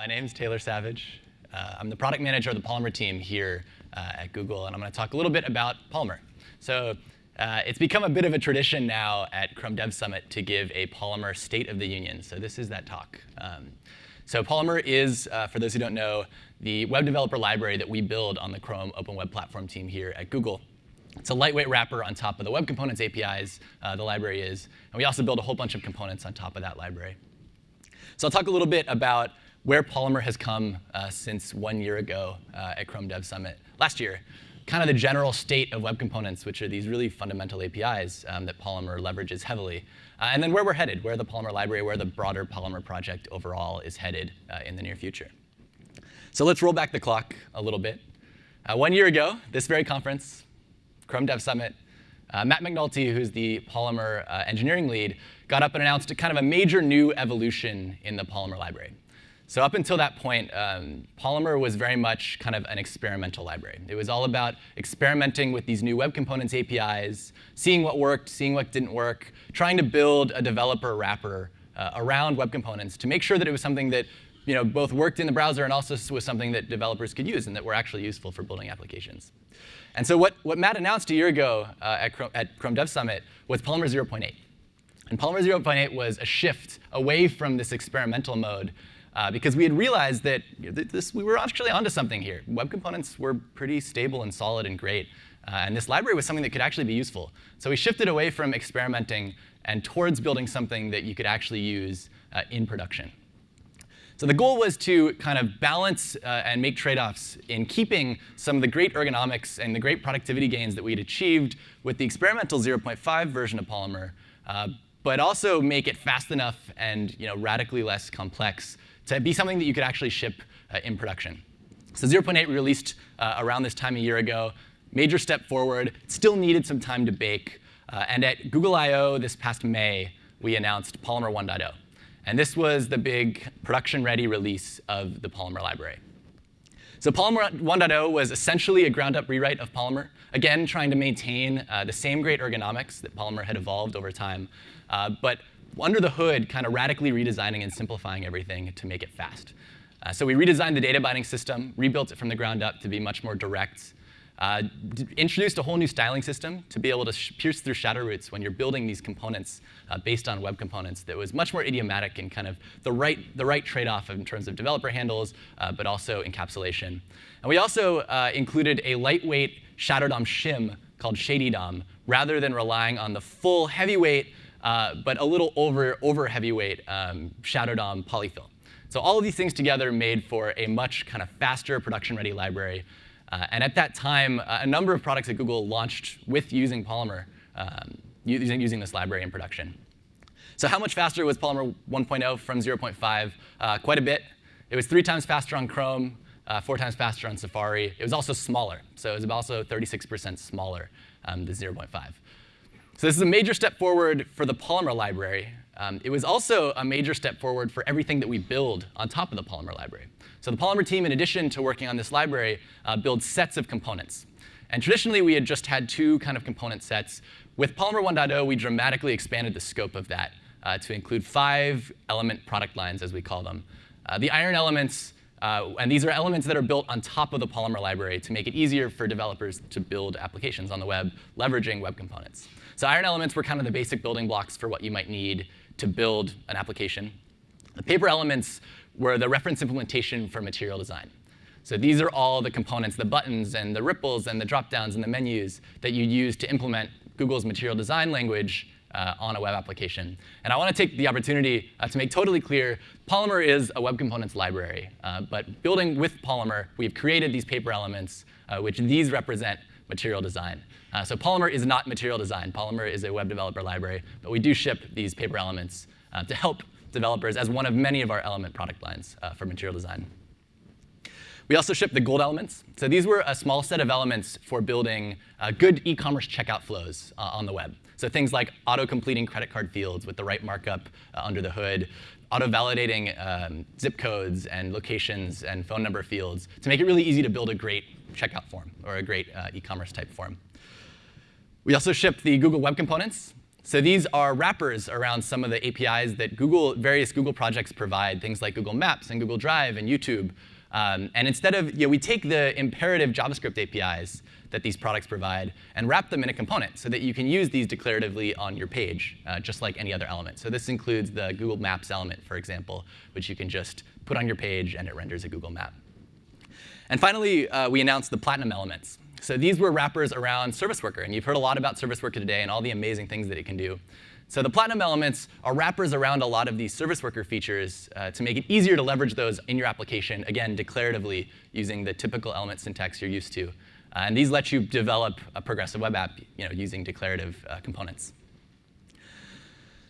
My name is Taylor Savage. Uh, I'm the product manager of the Polymer team here uh, at Google, and I'm going to talk a little bit about Polymer. So uh, it's become a bit of a tradition now at Chrome Dev Summit to give a Polymer State of the Union. So this is that talk. Um, so Polymer is, uh, for those who don't know, the web developer library that we build on the Chrome Open Web Platform team here at Google. It's a lightweight wrapper on top of the Web Components APIs, uh, the library is. And we also build a whole bunch of components on top of that library. So I'll talk a little bit about where Polymer has come uh, since one year ago uh, at Chrome Dev Summit last year. Kind of the general state of web components, which are these really fundamental APIs um, that Polymer leverages heavily. Uh, and then where we're headed, where the Polymer library, where the broader Polymer project overall is headed uh, in the near future. So let's roll back the clock a little bit. Uh, one year ago, this very conference, Chrome Dev Summit, uh, Matt McNulty, who's the Polymer uh, engineering lead, got up and announced kind of a major new evolution in the Polymer library. So up until that point, um, Polymer was very much kind of an experimental library. It was all about experimenting with these new web components APIs, seeing what worked, seeing what didn't work, trying to build a developer wrapper uh, around web components to make sure that it was something that you know, both worked in the browser and also was something that developers could use and that were actually useful for building applications. And so what, what Matt announced a year ago uh, at, Chrome, at Chrome Dev Summit was Polymer 0.8. And Polymer 0.8 was a shift away from this experimental mode uh, because we had realized that this, we were actually onto something here. Web components were pretty stable and solid and great. Uh, and this library was something that could actually be useful. So we shifted away from experimenting and towards building something that you could actually use uh, in production. So the goal was to kind of balance uh, and make trade-offs in keeping some of the great ergonomics and the great productivity gains that we'd achieved with the experimental 0.5 version of Polymer, uh, but also make it fast enough and you know, radically less complex to be something that you could actually ship uh, in production. So 0.8 we released uh, around this time a year ago. Major step forward. Still needed some time to bake. Uh, and at Google I.O. this past May, we announced Polymer 1.0. And this was the big production-ready release of the Polymer library. So Polymer 1.0 was essentially a ground-up rewrite of Polymer, again, trying to maintain uh, the same great ergonomics that Polymer had evolved over time, uh, but under the hood, kind of radically redesigning and simplifying everything to make it fast. Uh, so we redesigned the data binding system, rebuilt it from the ground up to be much more direct, uh, introduced a whole new styling system to be able to pierce through shadow roots when you're building these components uh, based on web components that was much more idiomatic and kind of the right, the right trade-off in terms of developer handles, uh, but also encapsulation. And we also uh, included a lightweight Shadow DOM shim called Shady DOM, rather than relying on the full heavyweight, uh, but a little over, over heavyweight um, Shadow DOM polyfill. So all of these things together made for a much kind of faster production-ready library uh, and at that time, uh, a number of products at Google launched with using Polymer, um, using, using this library in production. So how much faster was Polymer 1.0 from 0.5? Uh, quite a bit. It was three times faster on Chrome, uh, four times faster on Safari. It was also smaller. So it was also 36% smaller um, than 0.5. So this is a major step forward for the Polymer library. Um, it was also a major step forward for everything that we build on top of the Polymer library. So the Polymer team, in addition to working on this library, uh, builds sets of components. And traditionally, we had just had two kind of component sets. With Polymer 1.0, we dramatically expanded the scope of that uh, to include five element product lines, as we call them. Uh, the iron elements, uh, and these are elements that are built on top of the Polymer library to make it easier for developers to build applications on the web, leveraging web components. So iron elements were kind of the basic building blocks for what you might need to build an application. The paper elements were the reference implementation for material design. So these are all the components, the buttons and the ripples and the dropdowns and the menus that you use to implement Google's material design language uh, on a web application. And I want to take the opportunity uh, to make totally clear, Polymer is a web components library. Uh, but building with Polymer, we've created these paper elements, uh, which these represent material design. Uh, so Polymer is not material design. Polymer is a web developer library. But we do ship these paper elements uh, to help developers as one of many of our element product lines uh, for material design. We also ship the gold elements. So these were a small set of elements for building uh, good e-commerce checkout flows uh, on the web. So things like auto-completing credit card fields with the right markup uh, under the hood, auto-validating um, zip codes and locations and phone number fields to make it really easy to build a great checkout form or a great e-commerce type form. We also ship the Google Web Components. So these are wrappers around some of the APIs that Google, various Google projects provide, things like Google Maps and Google Drive and YouTube. Um, and instead of, you know, we take the imperative JavaScript APIs that these products provide and wrap them in a component so that you can use these declaratively on your page, uh, just like any other element. So this includes the Google Maps element, for example, which you can just put on your page and it renders a Google map. And finally, uh, we announced the Platinum elements. So these were wrappers around Service Worker. And you've heard a lot about Service Worker today and all the amazing things that it can do. So the Platinum elements are wrappers around a lot of these Service Worker features uh, to make it easier to leverage those in your application, again, declaratively using the typical element syntax you're used to. Uh, and these let you develop a progressive web app you know, using declarative uh, components.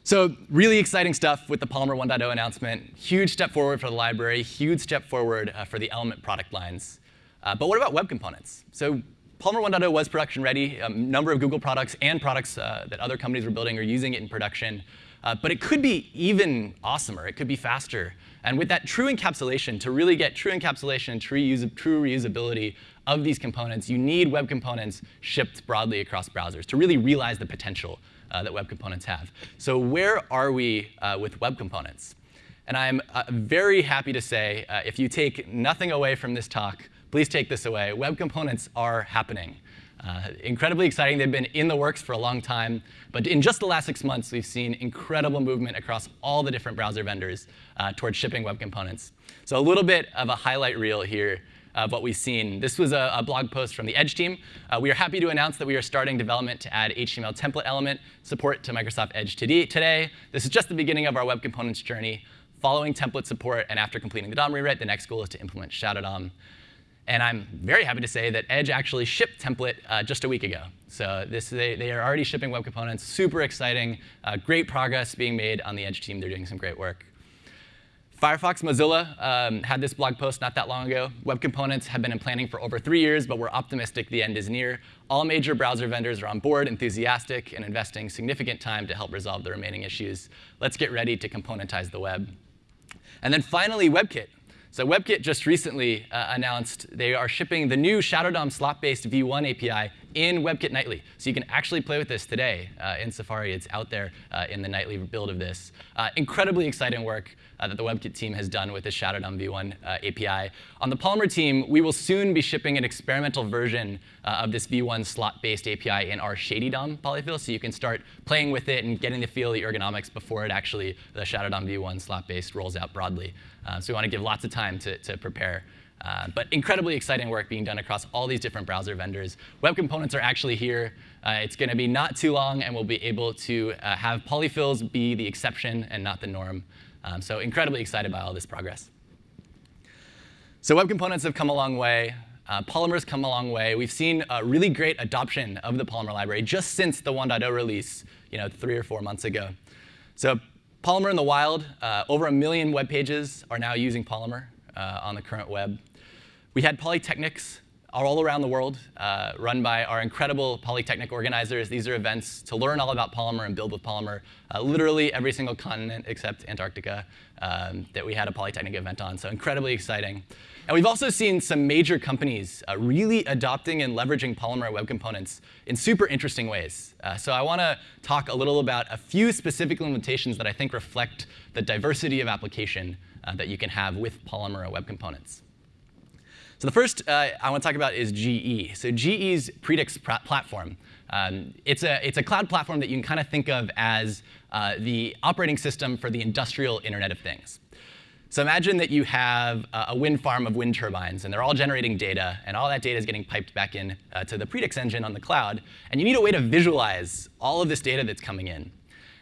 So really exciting stuff with the Polymer 1.0 announcement. Huge step forward for the library, huge step forward uh, for the Element product lines. Uh, but what about web components? So Polymer 1.0 was production ready. A number of Google products and products uh, that other companies were building are using it in production. Uh, but it could be even awesomer. It could be faster. And with that true encapsulation, to really get true encapsulation true, true reusability of these components, you need web components shipped broadly across browsers to really realize the potential uh, that web components have. So where are we uh, with web components? And I'm uh, very happy to say, uh, if you take nothing away from this talk, please take this away. Web components are happening. Uh, incredibly exciting. They've been in the works for a long time. But in just the last six months, we've seen incredible movement across all the different browser vendors uh, towards shipping web components. So a little bit of a highlight reel here of what we've seen. This was a, a blog post from the Edge team. Uh, we are happy to announce that we are starting development to add HTML template element support to Microsoft Edge today. This is just the beginning of our web components journey. Following template support and after completing the DOM rewrite, the next goal is to implement Shadow DOM. And I'm very happy to say that Edge actually shipped template uh, just a week ago. So this, they, they, are already shipping web components. Super exciting. Uh, great progress being made on the Edge team. They're doing some great work. Firefox Mozilla um, had this blog post not that long ago. Web components have been in planning for over three years, but we're optimistic the end is near. All major browser vendors are on board, enthusiastic, and investing significant time to help resolve the remaining issues. Let's get ready to componentize the web. And then finally, WebKit. So WebKit just recently uh, announced they are shipping the new Shadow DOM slot-based v1 API in WebKit Nightly. So you can actually play with this today uh, in Safari. It's out there uh, in the nightly build of this. Uh, incredibly exciting work uh, that the WebKit team has done with the Shadow DOM v1 uh, API. On the Polymer team, we will soon be shipping an experimental version of this v1 slot-based API in our Shady DOM polyfill. So you can start playing with it and getting the feel of the ergonomics before it actually, the Shadow DOM v1 slot-based rolls out broadly. Uh, so we want to give lots of time to, to prepare. Uh, but incredibly exciting work being done across all these different browser vendors. Web components are actually here. Uh, it's going to be not too long, and we'll be able to uh, have polyfills be the exception and not the norm. Um, so incredibly excited by all this progress. So web components have come a long way. Uh, Polymer's come a long way. We've seen a really great adoption of the Polymer library just since the 1.0 release you know, three or four months ago. So Polymer in the wild, uh, over a million web pages are now using Polymer uh, on the current web. We had Polytechnics all around the world, uh, run by our incredible Polytechnic organizers. These are events to learn all about Polymer and build with Polymer. Uh, literally every single continent except Antarctica um, that we had a Polytechnic event on, so incredibly exciting. And we've also seen some major companies uh, really adopting and leveraging Polymer web components in super interesting ways. Uh, so I want to talk a little about a few specific limitations that I think reflect the diversity of application uh, that you can have with Polymer web components. So the first uh, I want to talk about is GE. So GE's Predix platform. Um, it's, a, it's a cloud platform that you can kind of think of as uh, the operating system for the industrial Internet of Things. So imagine that you have a wind farm of wind turbines, and they're all generating data, and all that data is getting piped back in uh, to the Predix engine on the cloud. And you need a way to visualize all of this data that's coming in.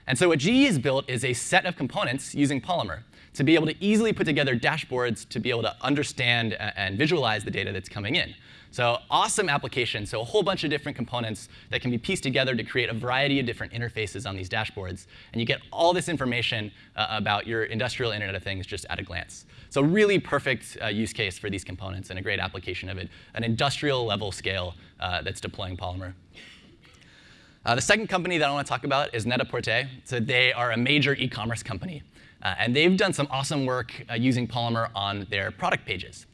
And so what GE has built is a set of components using Polymer to be able to easily put together dashboards to be able to understand and visualize the data that's coming in. So awesome application. So a whole bunch of different components that can be pieced together to create a variety of different interfaces on these dashboards. And you get all this information uh, about your industrial Internet of Things just at a glance. So really perfect uh, use case for these components and a great application of it, an industrial level scale uh, that's deploying Polymer. Uh, the second company that I want to talk about is Net-a-Porter. So they are a major e-commerce company. Uh, and they've done some awesome work uh, using Polymer on their product pages.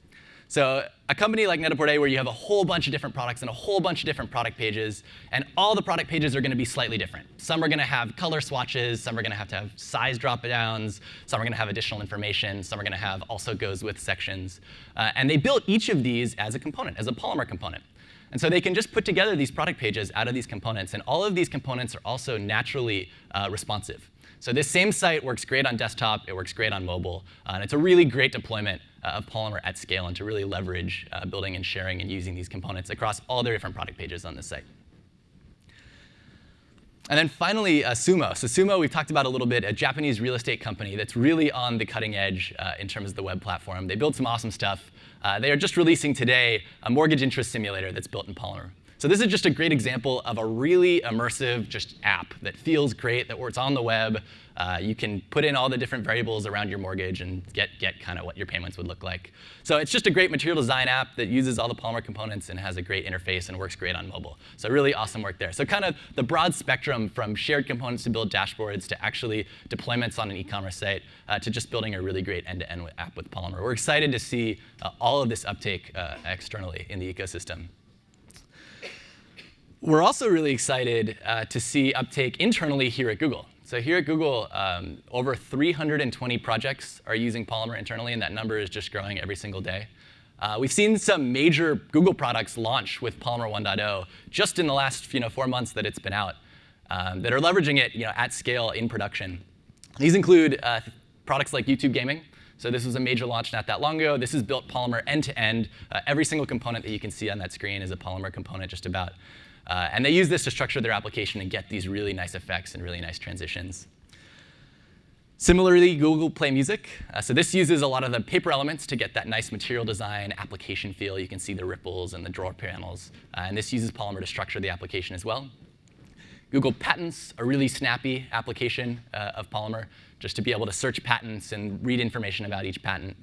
So a company like Net-a-Porter where you have a whole bunch of different products and a whole bunch of different product pages, and all the product pages are going to be slightly different. Some are going to have color swatches, some are going to have to have size drop-downs, some are going to have additional information, some are going to have also goes with sections. Uh, and they built each of these as a component, as a Polymer component. And so they can just put together these product pages out of these components, and all of these components are also naturally uh, responsive. So this same site works great on desktop, it works great on mobile, uh, and it's a really great deployment uh, of Polymer at scale and to really leverage uh, building and sharing and using these components across all their different product pages on this site. And then finally, uh, SUUMO. So SUUMO, we've talked about a little bit, a Japanese real estate company that's really on the cutting edge uh, in terms of the web platform. They build some awesome stuff. Uh, they are just releasing today a mortgage interest simulator that's built in Polymer. So this is just a great example of a really immersive just app that feels great, that works on the web. Uh, you can put in all the different variables around your mortgage and get, get kind of what your payments would look like. So it's just a great material design app that uses all the Polymer components and has a great interface and works great on mobile. So really awesome work there. So kind of the broad spectrum from shared components to build dashboards to actually deployments on an e-commerce site uh, to just building a really great end-to-end -end app with Polymer. We're excited to see uh, all of this uptake uh, externally in the ecosystem. We're also really excited uh, to see uptake internally here at Google. So here at Google, um, over 320 projects are using Polymer internally, and that number is just growing every single day. Uh, we've seen some major Google products launch with Polymer 1.0 just in the last you know, four months that it's been out um, that are leveraging it you know, at scale in production. These include uh, products like YouTube Gaming. So this was a major launch not that long ago. This is built Polymer end-to-end. -end. Uh, every single component that you can see on that screen is a Polymer component just about. Uh, and they use this to structure their application and get these really nice effects and really nice transitions. Similarly, Google Play Music. Uh, so this uses a lot of the paper elements to get that nice material design application feel. You can see the ripples and the drawer panels. Uh, and this uses Polymer to structure the application as well. Google Patents, a really snappy application uh, of Polymer, just to be able to search patents and read information about each patent.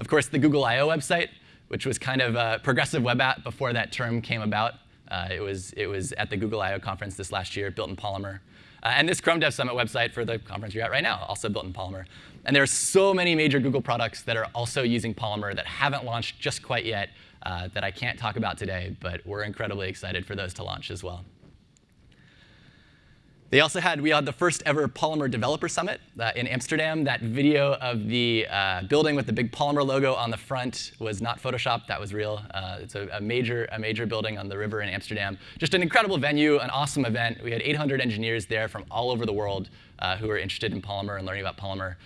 Of course, the Google I.O. website, which was kind of a progressive web app before that term came about. Uh, it, was, it was at the Google I.O. conference this last year, built in Polymer. Uh, and this Chrome Dev Summit website for the conference you're at right now, also built in Polymer. And there are so many major Google products that are also using Polymer that haven't launched just quite yet uh, that I can't talk about today, but we're incredibly excited for those to launch as well. They also had, we had the first ever Polymer Developer Summit uh, in Amsterdam. That video of the uh, building with the big Polymer logo on the front was not Photoshop, that was real. Uh, it's a, a, major, a major building on the river in Amsterdam. Just an incredible venue, an awesome event. We had 800 engineers there from all over the world uh, who were interested in Polymer and learning about Polymer.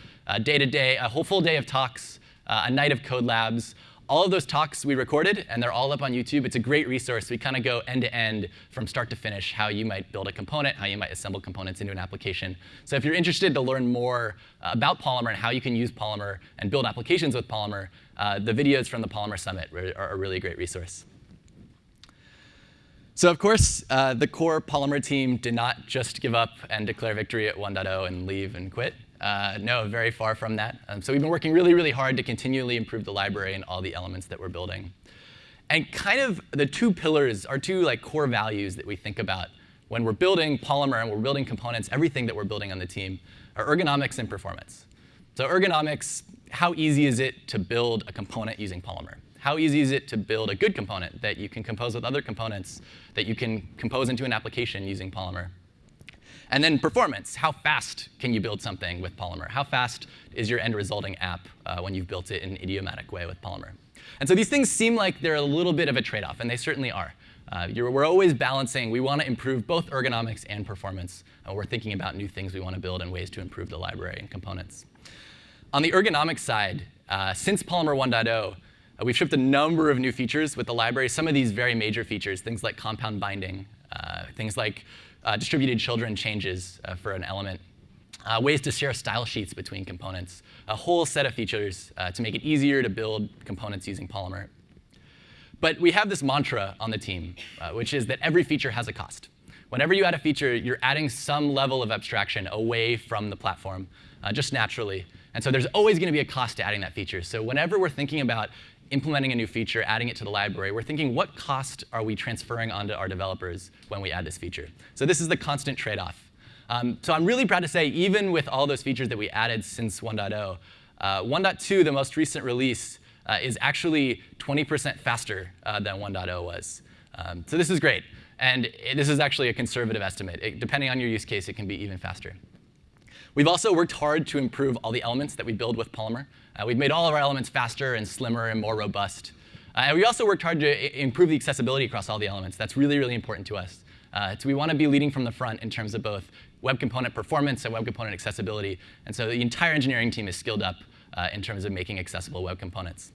Day to day, a whole full day of talks, uh, a night of code labs, all of those talks we recorded, and they're all up on YouTube. It's a great resource. We kind of go end to end from start to finish, how you might build a component, how you might assemble components into an application. So if you're interested to learn more uh, about Polymer and how you can use Polymer and build applications with Polymer, uh, the videos from the Polymer Summit are a really great resource. So of course, uh, the core Polymer team did not just give up and declare victory at 1.0 and leave and quit. Uh, no, very far from that. Um, so we've been working really, really hard to continually improve the library and all the elements that we're building. And kind of the two pillars are two like core values that we think about when we're building Polymer and we're building components, everything that we're building on the team are ergonomics and performance. So ergonomics, how easy is it to build a component using Polymer? How easy is it to build a good component that you can compose with other components that you can compose into an application using Polymer? And then performance, how fast can you build something with Polymer? How fast is your end resulting app uh, when you've built it in an idiomatic way with Polymer? And so these things seem like they're a little bit of a trade-off, and they certainly are. Uh, we're always balancing. We want to improve both ergonomics and performance. Uh, we're thinking about new things we want to build and ways to improve the library and components. On the ergonomic side, uh, since Polymer 1.0, uh, we've shipped a number of new features with the library. Some of these very major features, things like compound binding, things like uh, distributed children changes uh, for an element, uh, ways to share style sheets between components, a whole set of features uh, to make it easier to build components using Polymer. But we have this mantra on the team, uh, which is that every feature has a cost. Whenever you add a feature, you're adding some level of abstraction away from the platform, uh, just naturally. And so there's always going to be a cost to adding that feature. So whenever we're thinking about implementing a new feature, adding it to the library, we're thinking what cost are we transferring onto our developers when we add this feature? So this is the constant trade-off. Um, so I'm really proud to say, even with all those features that we added since 1.0, uh, 1.2, the most recent release, uh, is actually 20% faster uh, than 1.0 was. Um, so this is great. And it, this is actually a conservative estimate. It, depending on your use case, it can be even faster. We've also worked hard to improve all the elements that we build with Polymer. Uh, we've made all of our elements faster and slimmer and more robust. Uh, and we also worked hard to improve the accessibility across all the elements. That's really, really important to us. Uh, so we want to be leading from the front in terms of both web component performance and web component accessibility. And so the entire engineering team is skilled up uh, in terms of making accessible web components.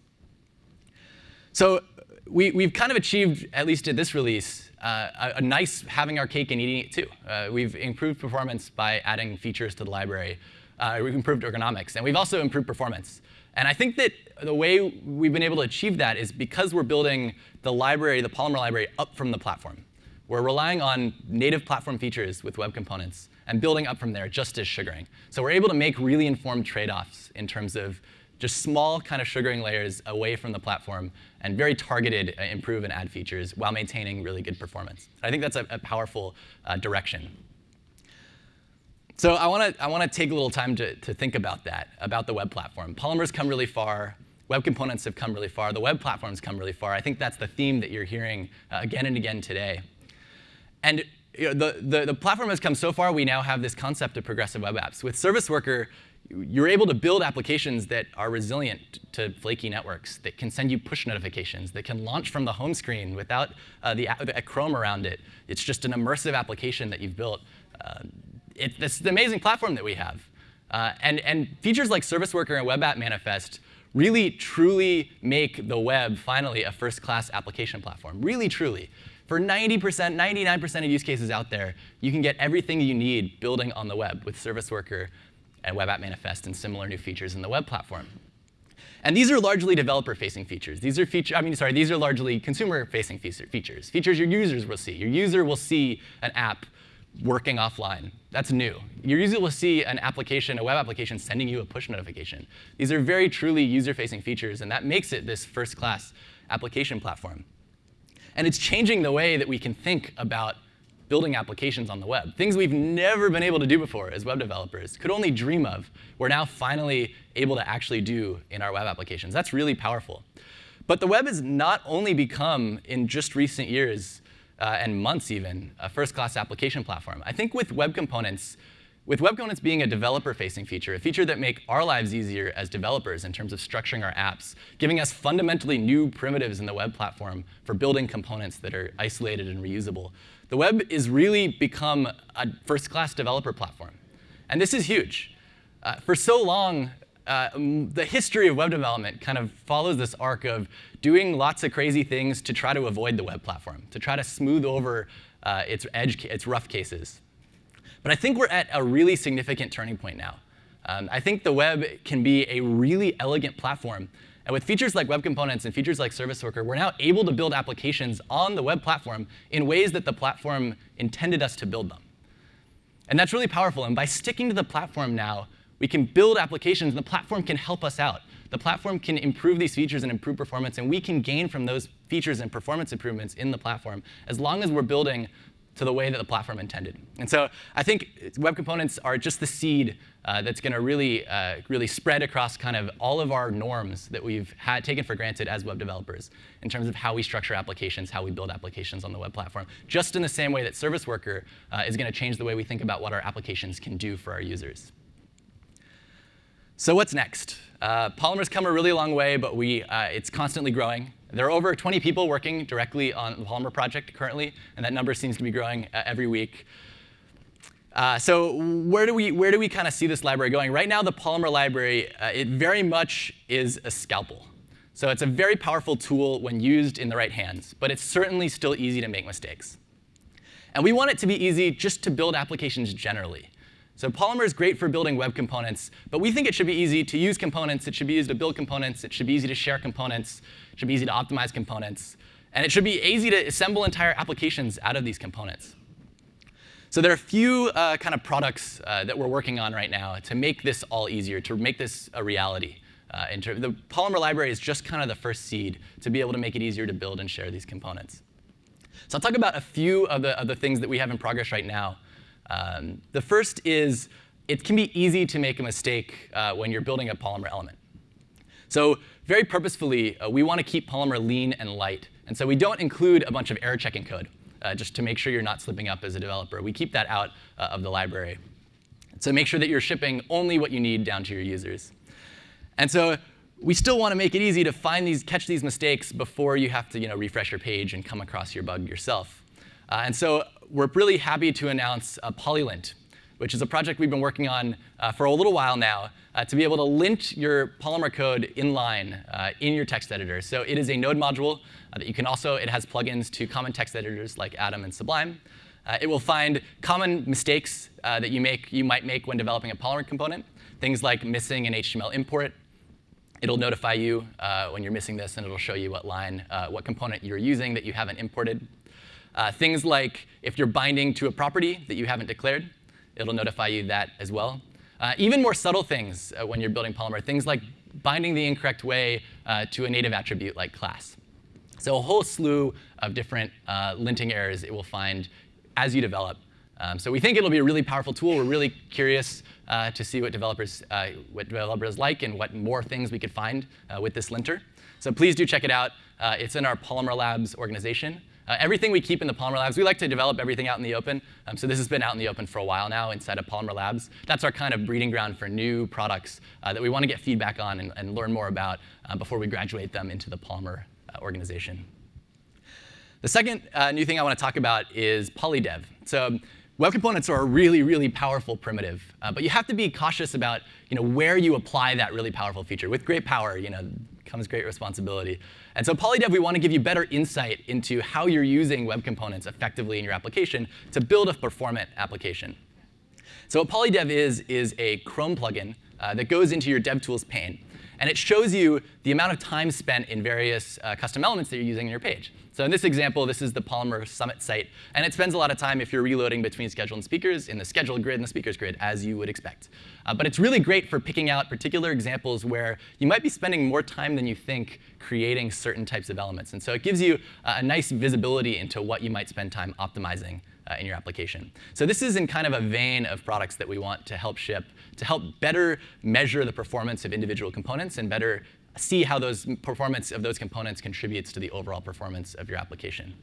So we, we've kind of achieved, at least at this release, uh, a, nice having our cake and eating it too. Uh, we've improved performance by adding features to the library. Uh, we've improved ergonomics, and we've also improved performance. And I think that the way we've been able to achieve that is because we're building the library, the Polymer library, up from the platform. We're relying on native platform features with web components and building up from there just as sugaring. So we're able to make really informed trade-offs in terms of just small kind of sugaring layers away from the platform and very targeted uh, improve and add features while maintaining really good performance. I think that's a, a powerful uh, direction. So I want to I want to take a little time to, to think about that, about the web platform. Polymer's come really far. Web components have come really far. The web platform's come really far. I think that's the theme that you're hearing uh, again and again today. And you know, the, the, the platform has come so far, we now have this concept of progressive web apps. With Service Worker, you're able to build applications that are resilient to flaky networks, that can send you push notifications, that can launch from the home screen without uh, the, the Chrome around it. It's just an immersive application that you've built. Uh, it, it's the amazing platform that we have. Uh, and, and features like Service Worker and Web App Manifest really, truly make the web finally a first-class application platform. Really, truly. For 90%, 99% of use cases out there, you can get everything you need building on the web with Service Worker and Web App Manifest and similar new features in the web platform. And these are largely developer-facing features. These are feature, I mean, sorry, these are largely consumer-facing features. Features your users will see. Your user will see an app working offline. That's new. Your user will see an application, a web application, sending you a push notification. These are very truly user-facing features, and that makes it this first-class application platform. And it's changing the way that we can think about building applications on the web. Things we've never been able to do before as web developers, could only dream of, we're now finally able to actually do in our web applications. That's really powerful. But the web has not only become, in just recent years uh, and months even, a first-class application platform. I think with web components, with web components being a developer-facing feature, a feature that make our lives easier as developers in terms of structuring our apps, giving us fundamentally new primitives in the web platform for building components that are isolated and reusable, the web is really become a first-class developer platform. And this is huge. Uh, for so long, uh, the history of web development kind of follows this arc of doing lots of crazy things to try to avoid the web platform, to try to smooth over uh, its edge, its rough cases. But I think we're at a really significant turning point now. Um, I think the web can be a really elegant platform. And with features like web components and features like Service Worker, we're now able to build applications on the web platform in ways that the platform intended us to build them. And that's really powerful. And by sticking to the platform now, we can build applications, and the platform can help us out. The platform can improve these features and improve performance, and we can gain from those features and performance improvements in the platform as long as we're building to the way that the platform intended. And so I think web components are just the seed uh, that's going to really, uh, really spread across kind of all of our norms that we've had taken for granted as web developers in terms of how we structure applications, how we build applications on the web platform, just in the same way that Service Worker uh, is going to change the way we think about what our applications can do for our users. So what's next? Uh, Polymer's come a really long way, but we, uh, it's constantly growing. There are over 20 people working directly on the Polymer project currently, and that number seems to be growing uh, every week. Uh, so where do we where do we kind of see this library going? Right now, the Polymer library uh, it very much is a scalpel. So it's a very powerful tool when used in the right hands, but it's certainly still easy to make mistakes. And we want it to be easy just to build applications generally. So Polymer is great for building web components, but we think it should be easy to use components. It should be easy to build components. It should be easy to share components. It should be easy to optimize components. And it should be easy to assemble entire applications out of these components. So there are a few uh, kind of products uh, that we're working on right now to make this all easier, to make this a reality. Uh, the Polymer library is just kind of the first seed to be able to make it easier to build and share these components. So I'll talk about a few of the, of the things that we have in progress right now um, the first is it can be easy to make a mistake uh, when you're building a Polymer element. So very purposefully, uh, we want to keep Polymer lean and light. And so we don't include a bunch of error checking code, uh, just to make sure you're not slipping up as a developer. We keep that out uh, of the library. So make sure that you're shipping only what you need down to your users. And so we still want to make it easy to find these, catch these mistakes before you have to you know, refresh your page and come across your bug yourself. Uh, and so we're really happy to announce uh, Polylint, which is a project we've been working on uh, for a little while now uh, to be able to lint your Polymer code inline uh, in your text editor. So it is a node module uh, that you can also, it has plugins to common text editors like Atom and Sublime. Uh, it will find common mistakes uh, that you, make, you might make when developing a Polymer component, things like missing an HTML import. It'll notify you uh, when you're missing this, and it'll show you what line, what component you're using that you haven't imported. Things like if you're binding to a property that you haven't declared, it'll notify you that as well. Uh, even more subtle things uh, when you're building Polymer, things like binding the incorrect way uh, to a native attribute like class. So a whole slew of different uh, linting errors it will find as you develop. Um, so we think it'll be a really powerful tool. We're really curious uh, to see what developers, uh, what developers like and what more things we could find with this linter. So please do check it out. it's in our Polymer Labs organization. Uh, everything we keep in the Polymer Labs, we like to develop everything out in the open. Um, so this has been out in the open for a while now inside of Polymer Labs. That's our kind of breeding ground for new products uh, that we want to get feedback on and, and learn more about uh, before we graduate them into the Polymer uh, organization. The second uh, new thing I want to talk about is polydev. So web components are a really, really powerful primitive. Uh, but you have to be cautious about you know, where you apply that really powerful feature. With great power you know, comes great responsibility. And so polydev, we want to give you better insight into how you're using web components effectively in your application to build a performant application. So what polydev is, is a Chrome plugin uh, that goes into your DevTools pane. And it shows you the amount of time spent in various uh, custom elements that you're using in your page. So in this example, this is the Polymer Summit site. And it spends a lot of time if you're reloading between schedule and speakers in the schedule grid and the speakers grid, as you would expect. Uh, but it's really great for picking out particular examples where you might be spending more time than you think creating certain types of elements. And so it gives you uh, a nice visibility into what you might spend time optimizing uh, in your application. So this is in kind of a vein of products that we want to help ship to help better measure the performance of individual components and better see how those performance of those components contributes to the overall performance of your application.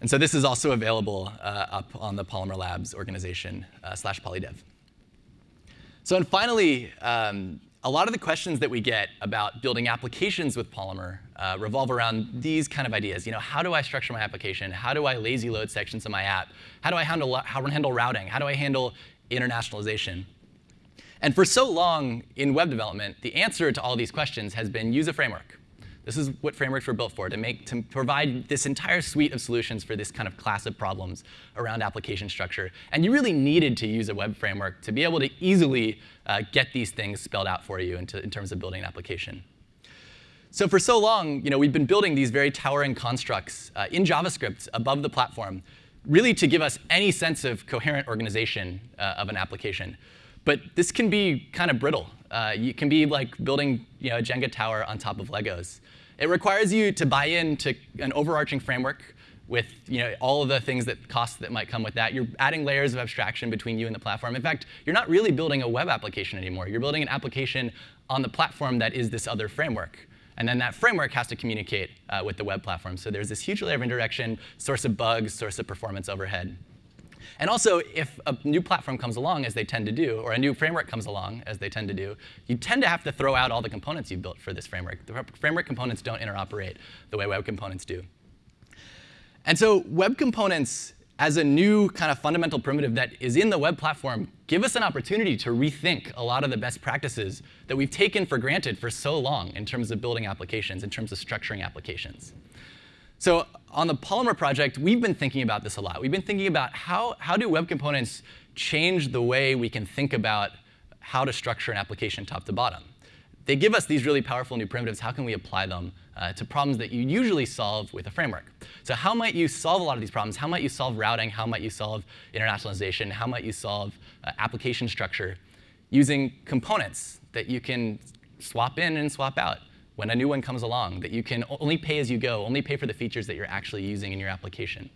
And so this is also available uh, up on the Polymer Labs organization uh, slash polydev. So and finally, um, a lot of the questions that we get about building applications with Polymer uh, revolve around these kind of ideas. You know, how do I structure my application? How do I lazy load sections of my app? How do I handle, how handle routing? How do I handle internationalization? And for so long in web development, the answer to all these questions has been use a framework. This is what frameworks were built for, to, make, to provide this entire suite of solutions for this kind of class of problems around application structure. And you really needed to use a web framework to be able to easily uh, get these things spelled out for you in, in terms of building an application. So for so long, you know, we've been building these very towering constructs uh, in JavaScript above the platform, really to give us any sense of coherent organization uh, of an application. But this can be kind of brittle. Uh, you can be like building you know, a Jenga tower on top of Legos. It requires you to buy into an overarching framework with you know, all of the things that costs that might come with that. You're adding layers of abstraction between you and the platform. In fact, you're not really building a web application anymore. You're building an application on the platform that is this other framework. And then that framework has to communicate uh, with the web platform. So there's this huge layer of indirection, source of bugs, source of performance overhead. And also, if a new platform comes along, as they tend to do, or a new framework comes along, as they tend to do, you tend to have to throw out all the components you built for this framework. The framework components don't interoperate the way web components do. And so web components, as a new kind of fundamental primitive that is in the web platform, give us an opportunity to rethink a lot of the best practices that we've taken for granted for so long in terms of building applications, in terms of structuring applications. So on the Polymer project, we've been thinking about this a lot. We've been thinking about how, how do web components change the way we can think about how to structure an application top to bottom. They give us these really powerful new primitives. How can we apply them uh, to problems that you usually solve with a framework? So how might you solve a lot of these problems? How might you solve routing? How might you solve internationalization? How might you solve uh, application structure using components that you can swap in and swap out? When a new one comes along, that you can only pay as you go, only pay for the features that you're actually using in your application.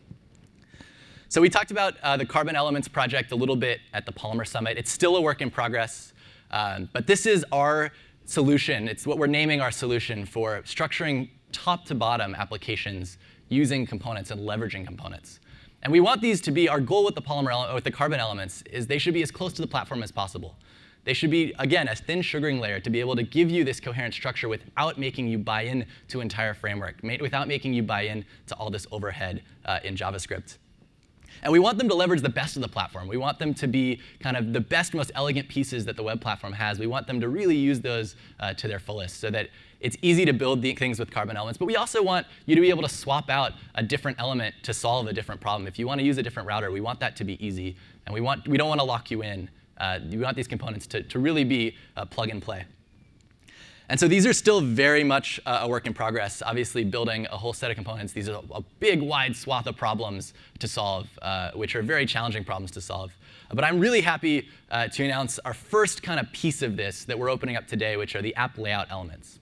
So we talked about uh, the Carbon Elements project a little bit at the Polymer Summit. It's still a work in progress. Um, but this is our solution. It's what we're naming our solution for structuring top to bottom applications using components and leveraging components. And we want these to be, our goal with the polymer with the carbon elements is they should be as close to the platform as possible. They should be, again, a thin sugaring layer to be able to give you this coherent structure without making you buy in to entire framework, without making you buy in to all this overhead uh, in JavaScript. And we want them to leverage the best of the platform. We want them to be kind of the best, most elegant pieces that the web platform has. We want them to really use those uh, to their fullest so that it's easy to build things with carbon elements. But we also want you to be able to swap out a different element to solve a different problem. If you want to use a different router, we want that to be easy. And we, want, we don't want to lock you in. Uh, we want these components to, to really be uh, plug and play. And so these are still very much uh, a work in progress. Obviously, building a whole set of components, these are a big, wide swath of problems to solve, uh, which are very challenging problems to solve. But I'm really happy uh, to announce our first kind of piece of this that we're opening up today, which are the app layout elements.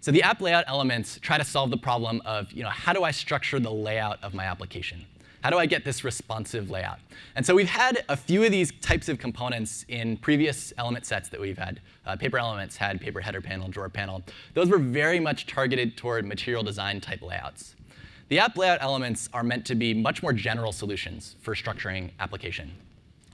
So the app layout elements try to solve the problem of, you know, how do I structure the layout of my application? How do I get this responsive layout? And so we've had a few of these types of components in previous element sets that we've had. Uh, paper elements had paper header panel, drawer panel. Those were very much targeted toward material design type layouts. The app layout elements are meant to be much more general solutions for structuring application.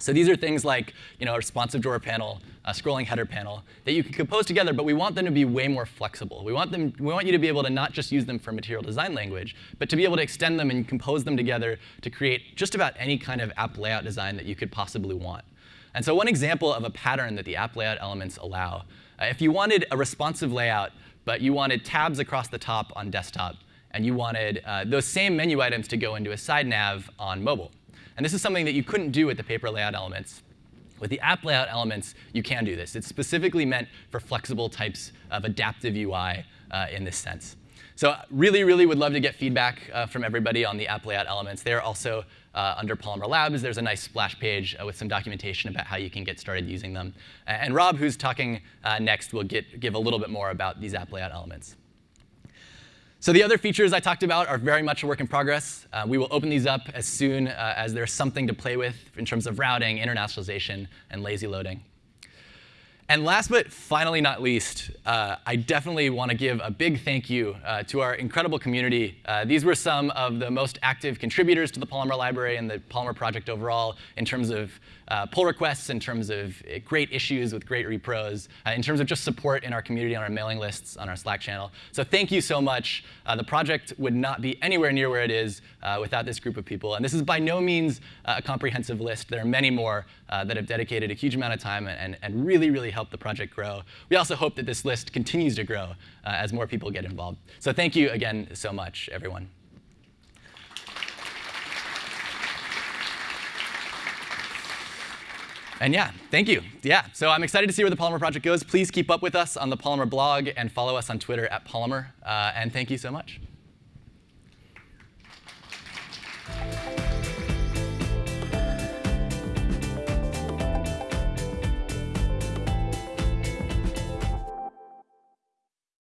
So these are things like you know, a responsive drawer panel, a scrolling header panel that you can compose together, but we want them to be way more flexible. We want, them, we want you to be able to not just use them for material design language, but to be able to extend them and compose them together to create just about any kind of app layout design that you could possibly want. And so one example of a pattern that the app layout elements allow, uh, if you wanted a responsive layout, but you wanted tabs across the top on desktop, and you wanted uh, those same menu items to go into a side nav on mobile, and this is something that you couldn't do with the paper layout elements. With the app layout elements, you can do this. It's specifically meant for flexible types of adaptive UI uh, in this sense. So really, really would love to get feedback uh, from everybody on the app layout elements. They're also uh, under Polymer Labs. There's a nice splash page uh, with some documentation about how you can get started using them. And Rob, who's talking uh, next, will get, give a little bit more about these app layout elements. So the other features I talked about are very much a work in progress. Uh, we will open these up as soon uh, as there's something to play with in terms of routing, internationalization, and lazy loading. And last but finally not least, uh, I definitely want to give a big thank you uh, to our incredible community. Uh, these were some of the most active contributors to the Polymer library and the Polymer project overall in terms of uh, pull requests, in terms of uh, great issues with great repros, uh, in terms of just support in our community, on our mailing lists, on our Slack channel. So thank you so much. The project would not be anywhere near where it is without this group of people. And this is by no means a comprehensive list. There are many more that have dedicated a huge amount of time and, and really, really helped the project grow. We also hope that this list continues to grow as more people get involved. So thank you again so much, everyone. And yeah, thank you. Yeah, so I'm excited to see where the Polymer project goes. Please keep up with us on the Polymer blog and follow us on Twitter at Polymer. Uh, and thank you so much.